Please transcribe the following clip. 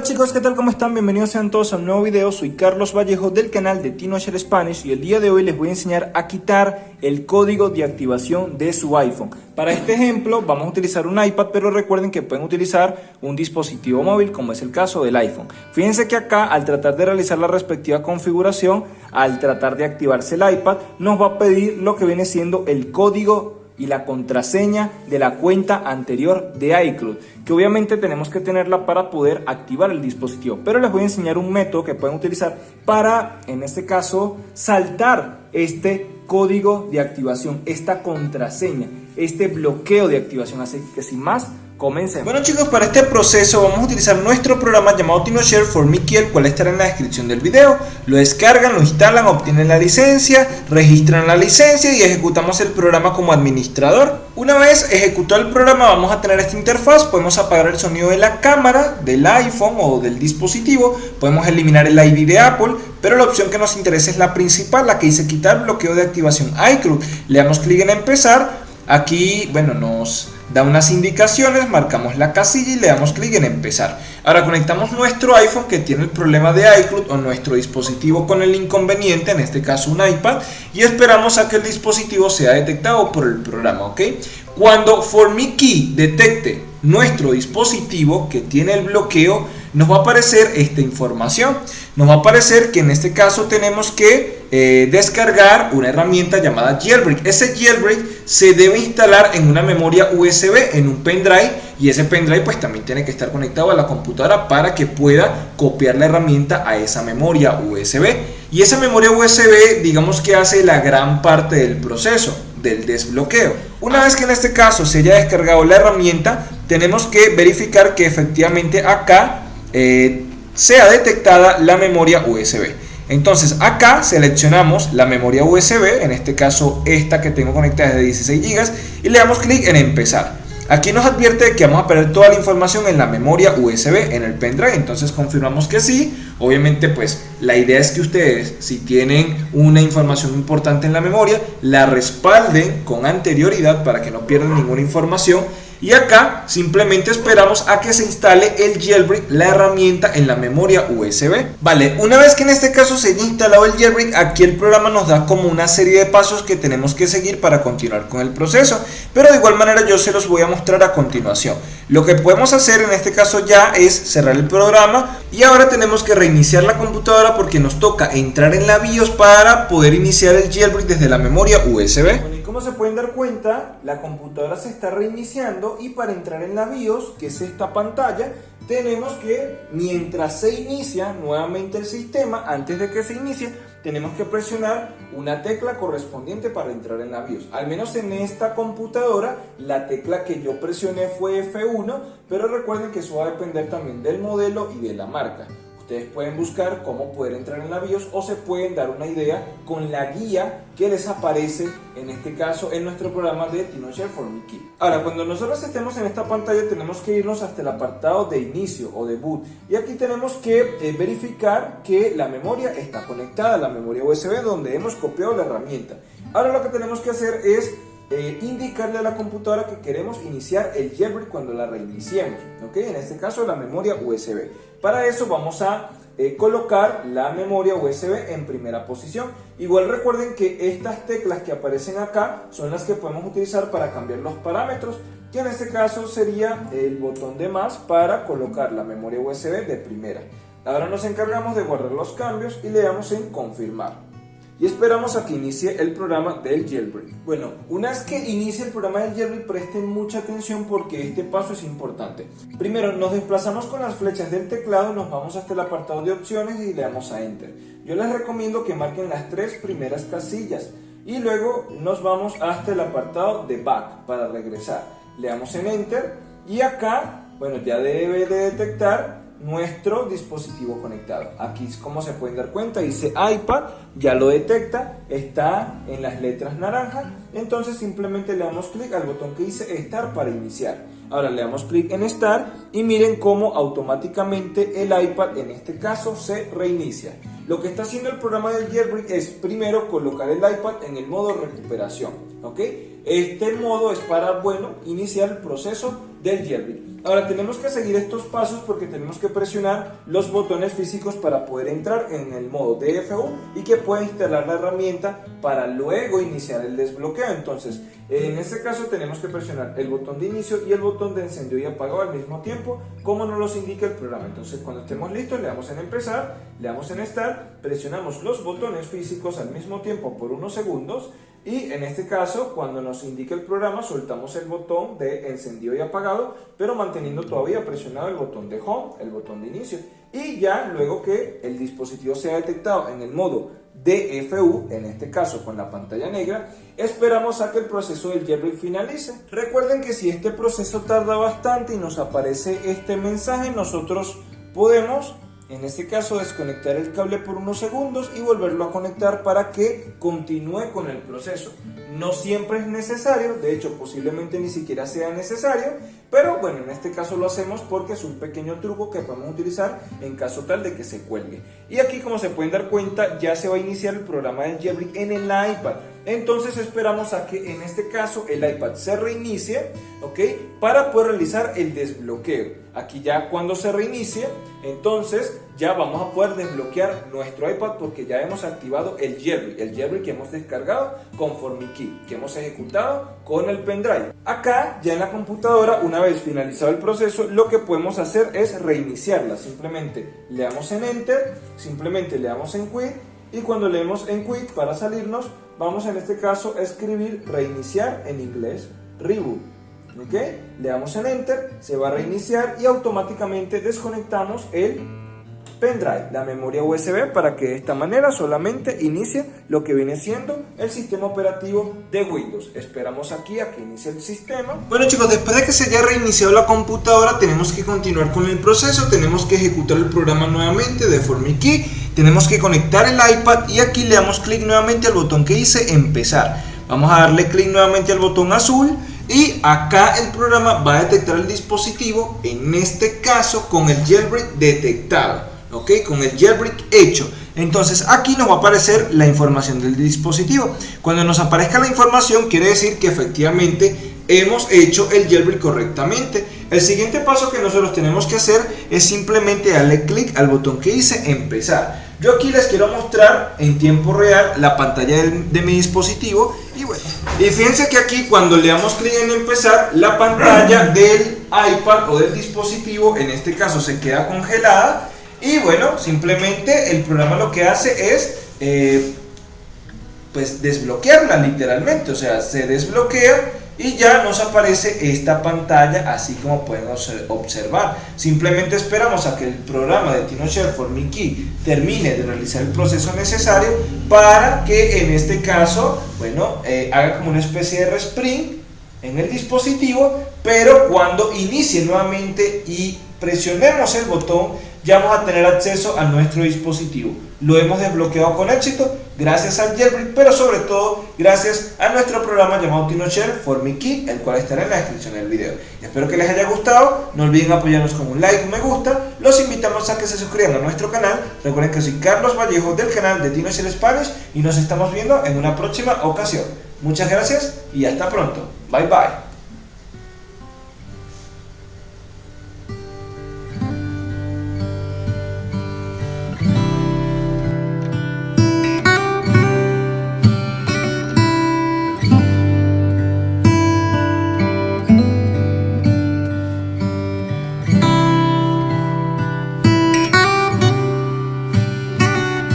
Hola chicos, ¿qué tal? ¿Cómo están? Bienvenidos sean todos a un nuevo video. Soy Carlos Vallejo del canal de TinoShare Spanish y el día de hoy les voy a enseñar a quitar el código de activación de su iPhone. Para este ejemplo vamos a utilizar un iPad, pero recuerden que pueden utilizar un dispositivo móvil como es el caso del iPhone. Fíjense que acá al tratar de realizar la respectiva configuración, al tratar de activarse el iPad, nos va a pedir lo que viene siendo el código y la contraseña de la cuenta anterior de iCloud, que obviamente tenemos que tenerla para poder activar el dispositivo. Pero les voy a enseñar un método que pueden utilizar para, en este caso, saltar este código de activación, esta contraseña, este bloqueo de activación. Así que sin más, Comencemos. Bueno chicos, para este proceso vamos a utilizar nuestro programa llamado TinoShare for Mickey, el cual estará en la descripción del video. Lo descargan, lo instalan, obtienen la licencia, registran la licencia y ejecutamos el programa como administrador. Una vez ejecutado el programa vamos a tener esta interfaz, podemos apagar el sonido de la cámara, del iPhone o del dispositivo, podemos eliminar el ID de Apple, pero la opción que nos interesa es la principal, la que dice quitar bloqueo de activación iCloud. Le damos clic en empezar, aquí bueno nos da unas indicaciones, marcamos la casilla y le damos clic en empezar. Ahora conectamos nuestro iPhone que tiene el problema de iCloud o nuestro dispositivo con el inconveniente, en este caso un iPad, y esperamos a que el dispositivo sea detectado por el programa, ¿ok? Cuando ForMiKey detecte nuestro dispositivo que tiene el bloqueo, nos va a aparecer esta información. Nos va a aparecer que en este caso tenemos que eh, descargar una herramienta llamada Jailbreak. Ese Jailbreak se debe instalar en una memoria USB, en un pendrive, y ese pendrive pues también tiene que estar conectado a la computadora para que pueda copiar la herramienta a esa memoria USB. Y esa memoria USB digamos que hace la gran parte del proceso del desbloqueo. Una vez que en este caso se haya descargado la herramienta, tenemos que verificar que efectivamente acá eh, sea detectada la memoria USB. Entonces acá seleccionamos la memoria USB, en este caso esta que tengo conectada es de 16 GB y le damos clic en empezar. Aquí nos advierte que vamos a perder toda la información en la memoria USB, en el pendrive, entonces confirmamos que sí. Obviamente pues la idea es que ustedes si tienen una información importante en la memoria, la respalden con anterioridad para que no pierdan ninguna información y acá simplemente esperamos a que se instale el jailbreak, la herramienta en la memoria USB. Vale, una vez que en este caso se haya instalado el jailbreak, aquí el programa nos da como una serie de pasos que tenemos que seguir para continuar con el proceso. Pero de igual manera yo se los voy a mostrar a continuación. Lo que podemos hacer en este caso ya es cerrar el programa y ahora tenemos que reiniciar la computadora porque nos toca entrar en la BIOS para poder iniciar el jailbreak desde la memoria USB. Como se pueden dar cuenta, la computadora se está reiniciando y para entrar en la BIOS, que es esta pantalla, tenemos que, mientras se inicia nuevamente el sistema, antes de que se inicie, tenemos que presionar una tecla correspondiente para entrar en la BIOS. Al menos en esta computadora, la tecla que yo presioné fue F1, pero recuerden que eso va a depender también del modelo y de la marca. Ustedes pueden buscar cómo poder entrar en la BIOS o se pueden dar una idea con la guía que les aparece en este caso en nuestro programa de TinoShare for Mickey. Ahora, cuando nosotros estemos en esta pantalla tenemos que irnos hasta el apartado de inicio o de boot y aquí tenemos que eh, verificar que la memoria está conectada la memoria USB donde hemos copiado la herramienta. Ahora lo que tenemos que hacer es eh, indicarle a la computadora que queremos iniciar el jailbreak cuando la reiniciemos, ¿ok? En este caso la memoria USB. Para eso vamos a eh, colocar la memoria USB en primera posición. Igual recuerden que estas teclas que aparecen acá son las que podemos utilizar para cambiar los parámetros, que en este caso sería el botón de más para colocar la memoria USB de primera. Ahora nos encargamos de guardar los cambios y le damos en confirmar y esperamos a que inicie el programa del jailbreak. Bueno, una vez que inicie el programa del jailbreak presten mucha atención porque este paso es importante. Primero nos desplazamos con las flechas del teclado, nos vamos hasta el apartado de opciones y le damos a enter. Yo les recomiendo que marquen las tres primeras casillas y luego nos vamos hasta el apartado de back para regresar. Le damos en enter y acá, bueno, ya debe de detectar nuestro dispositivo conectado. Aquí como se pueden dar cuenta dice iPad, ya lo detecta, está en las letras naranjas, entonces simplemente le damos clic al botón que dice Start para iniciar. Ahora le damos clic en Start y miren cómo automáticamente el iPad en este caso se reinicia. Lo que está haciendo el programa del Jailbreak es primero colocar el iPad en el modo recuperación, ¿ok? Este modo es para, bueno, iniciar el proceso del jailbreak. Ahora tenemos que seguir estos pasos porque tenemos que presionar los botones físicos para poder entrar en el modo DFU y que pueda instalar la herramienta para luego iniciar el desbloqueo. Entonces, en este caso tenemos que presionar el botón de inicio y el botón de encendido y apagado al mismo tiempo, como nos los indica el programa. Entonces, cuando estemos listos, le damos en empezar, le damos en start, presionamos los botones físicos al mismo tiempo por unos segundos y en este caso, cuando nos indique el programa, soltamos el botón de encendido y apagado, pero manteniendo todavía presionado el botón de home, el botón de inicio. Y ya luego que el dispositivo sea detectado en el modo DFU, en este caso con la pantalla negra, esperamos a que el proceso del jailbreak finalice. Recuerden que si este proceso tarda bastante y nos aparece este mensaje, nosotros podemos en este caso desconectar el cable por unos segundos y volverlo a conectar para que continúe con el proceso. No siempre es necesario, de hecho posiblemente ni siquiera sea necesario, pero bueno, en este caso lo hacemos porque es un pequeño truco que podemos utilizar en caso tal de que se cuelgue. Y aquí como se pueden dar cuenta ya se va a iniciar el programa del jailbreak en el iPad. Entonces esperamos a que en este caso el iPad se reinicie, ¿ok? Para poder realizar el desbloqueo. Aquí ya cuando se reinicie, entonces ya vamos a poder desbloquear nuestro iPad porque ya hemos activado el jailbreak, el jailbreak que hemos descargado con FormiKey, que hemos ejecutado con el pendrive. Acá ya en la computadora, una vez finalizado el proceso, lo que podemos hacer es reiniciarla. Simplemente le damos en Enter, simplemente le damos en Quit y cuando leemos en Quit para salirnos, vamos en este caso a escribir reiniciar en inglés, reboot. ¿Ok? Le damos en Enter, se va a reiniciar y automáticamente desconectamos el pendrive, la memoria USB, para que de esta manera solamente inicie lo que viene siendo el sistema operativo de Windows. Esperamos aquí a que inicie el sistema. Bueno chicos, después de que se haya reiniciado la computadora, tenemos que continuar con el proceso, tenemos que ejecutar el programa nuevamente de FormiKey, tenemos que conectar el iPad y aquí le damos clic nuevamente al botón que dice empezar. Vamos a darle clic nuevamente al botón azul y acá el programa va a detectar el dispositivo, en este caso con el jailbreak detectado, ¿ok? Con el jailbreak hecho. Entonces aquí nos va a aparecer la información del dispositivo. Cuando nos aparezca la información quiere decir que efectivamente hemos hecho el jailbreak correctamente. El siguiente paso que nosotros tenemos que hacer es simplemente darle clic al botón que dice empezar. Yo aquí les quiero mostrar en tiempo real la pantalla de, mi dispositivo y bueno, y fíjense que aquí cuando le damos clic en empezar, la pantalla del iPad o del dispositivo, en este caso se queda congelada y bueno, simplemente el programa lo que hace es eh, pues desbloquearla literalmente, o sea, se desbloquea y ya nos aparece esta pantalla así como pueden observar. Simplemente esperamos a que el programa de TinoShare for Mickey termine de realizar el proceso necesario para que en este caso, bueno, eh, haga como una especie de respring en el dispositivo, pero cuando inicie nuevamente y presionemos el botón, ya vamos a tener acceso a nuestro dispositivo. Lo hemos desbloqueado con éxito gracias al jailbreak, pero sobre todo gracias a nuestro programa llamado TinoShare for Mickey, el cual estará en la descripción del video. Espero que les haya gustado, no olviden apoyarnos con un like, un me gusta, los invitamos a que se suscriban a nuestro canal, recuerden que soy Carlos Vallejo del canal de TinoShare Spanish y nos estamos viendo en una próxima ocasión. Muchas gracias y hasta pronto. Bye bye.